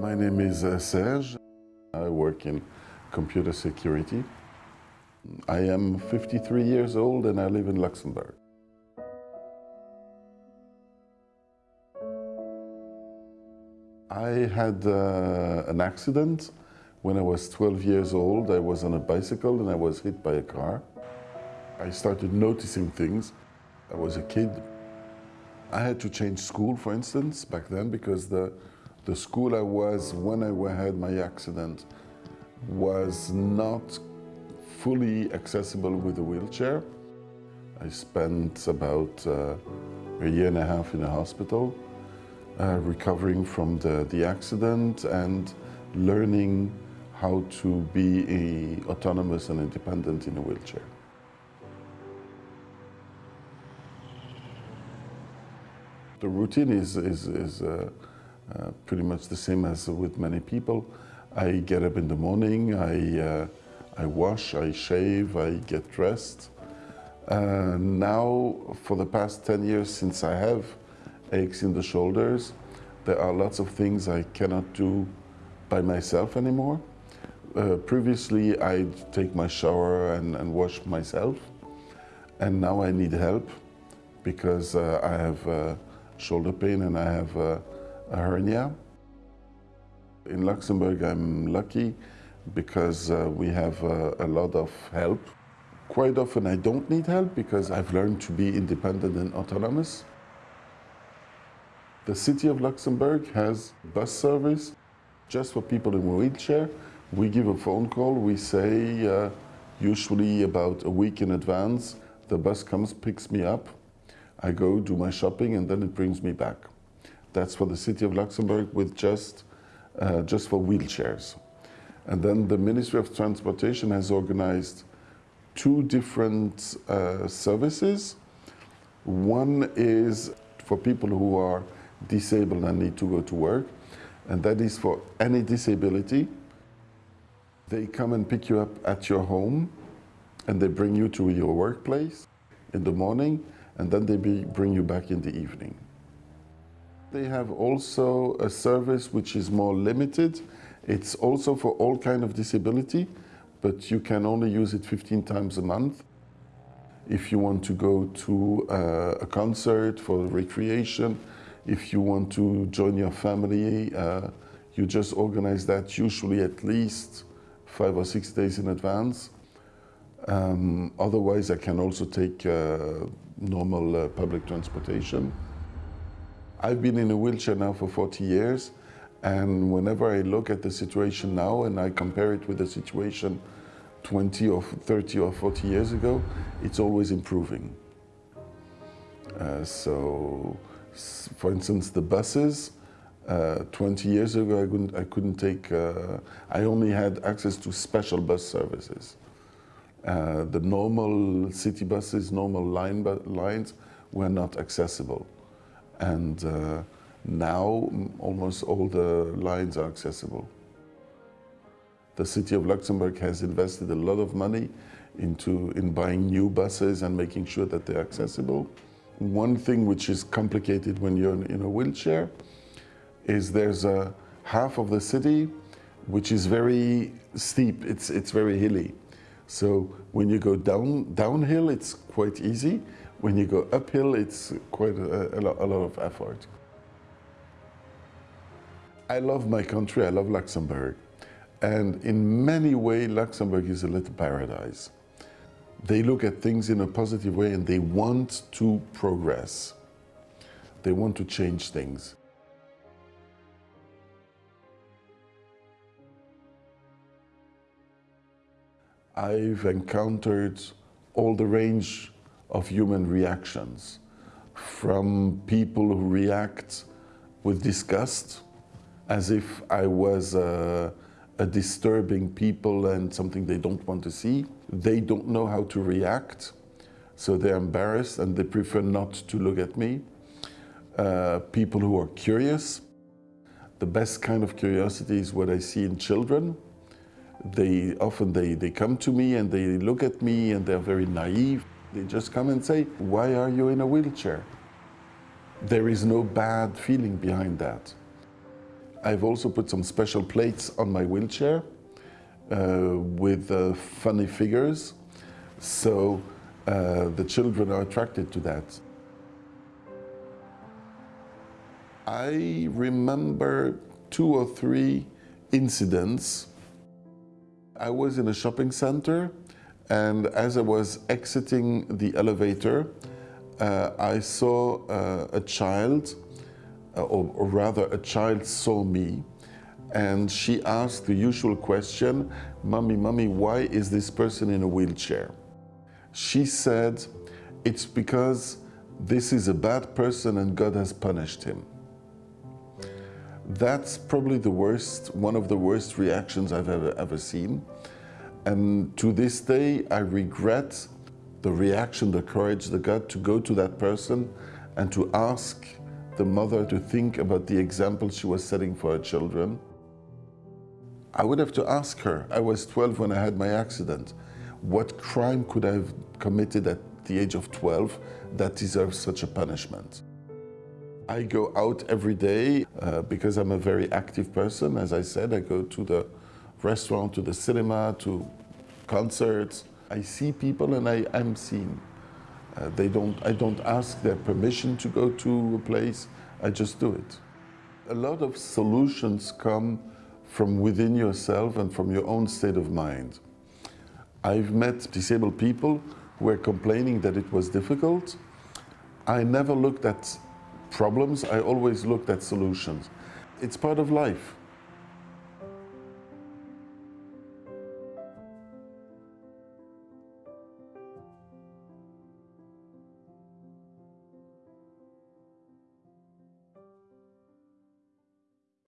My name is uh, Serge. I work in computer security. I am 53 years old and I live in Luxembourg. I had uh, an accident when I was 12 years old. I was on a bicycle and I was hit by a car. I started noticing things. I was a kid. I had to change school, for instance, back then because the, the school I was when I had my accident was not fully accessible with a wheelchair. I spent about uh, a year and a half in a hospital, uh, recovering from the, the accident and learning how to be a, autonomous and independent in a wheelchair. The routine is, is, is uh, uh, pretty much the same as with many people. I get up in the morning, I, uh, I wash, I shave, I get dressed. Uh, now, for the past 10 years since I have aches in the shoulders, there are lots of things I cannot do by myself anymore. Uh, previously, I'd take my shower and, and, wash myself. And now I need help because uh, I have shoulder pain and I have hernia. In Luxembourg, I'm lucky because uh, we have uh, a lot of help. Quite often I don't need help because I've learned to be independent and autonomous. The city of Luxembourg has bus service just for people in wheelchair. We give a phone call, we say uh, usually about a week in advance, the bus comes, picks me up, I go do my shopping and then it brings me back. That's for the city of Luxembourg with just, uh, just for wheelchairs. And then the Ministry of Transportation has organized two different uh, services. One is for people who are disabled and need to go to work, and that is for any disability. They come and pick you up at your home, and they bring you to your workplace in the morning, and then they be, bring you back in the evening. They have also a service which is more limited. It's also for all kind of disability, but you can only use it 15 times a month. If you want to go to uh, a concert for recreation, if you want to join your family, uh, you just organize that usually at least five or six days in advance. Um, otherwise, I can also take uh, normal uh, public transportation. I've been in a wheelchair now for 40 years and whenever I look at the situation now and I compare it with the situation 20 or 30 or 40 years ago, it's always improving. Uh, so, for instance, the buses, uh, 20 years ago I couldn't, I couldn't take, uh, I only had access to special bus services. Uh, the normal city buses, normal line bu lines were not accessible. And uh, now almost all the lines are accessible. The city of Luxembourg has invested a lot of money into in buying new buses and making sure that they're accessible. One thing which is complicated when you're in a wheelchair is there's a half of the city which is very steep, it's, it's very hilly. So when you go down downhill, it's quite easy. When you go uphill, it's quite a, a, lot, a lot of effort. I love my country, I love Luxembourg. And in many ways, Luxembourg is a little paradise. They look at things in a positive way and they want to progress. They want to change things. I've encountered all the range of human reactions, from people who react with disgust, as if I was a, a, disturbing people and something they don't want to see. They don't know how to react, so they're embarrassed and they prefer not to look at me. Uh, people who are curious. The best kind of curiosity is what I see in children. They often they, they come to me and they look at me and they're very naive. They just come and say, why are you in a wheelchair? There is no bad feeling behind that. I've also put some special plates on my wheelchair uh, with uh, funny figures, so uh, the children are attracted to that. I remember two or three incidents. I was in a shopping center and as I was exiting the elevator, uh, I saw uh, a child, uh, or, or rather a child saw me and she asked the usual question, Mommy, Mommy, why is this person in a wheelchair? She said, it's because this is a bad person and God has punished him. That's probably the worst, one of the worst reactions I've ever, ever seen. And to this day, I regret the reaction, the courage, the gut to go to that person and to ask the mother to think about the example she was setting for her children. I would have to ask her, I was 12 when I had my accident, what crime could I have committed at the age of 12 that deserves such a punishment? I go out every day uh, because I'm a very active person. As I said, I go to the restaurant, to the cinema, to concerts. I see people and I, am seen. Uh, they don't, I don't ask their permission to go to a place, I just do it. A lot of solutions come from within yourself and from your own state of mind. I've met disabled people who were complaining that it was difficult. I never looked at problems, I always looked at solutions. It's part of life.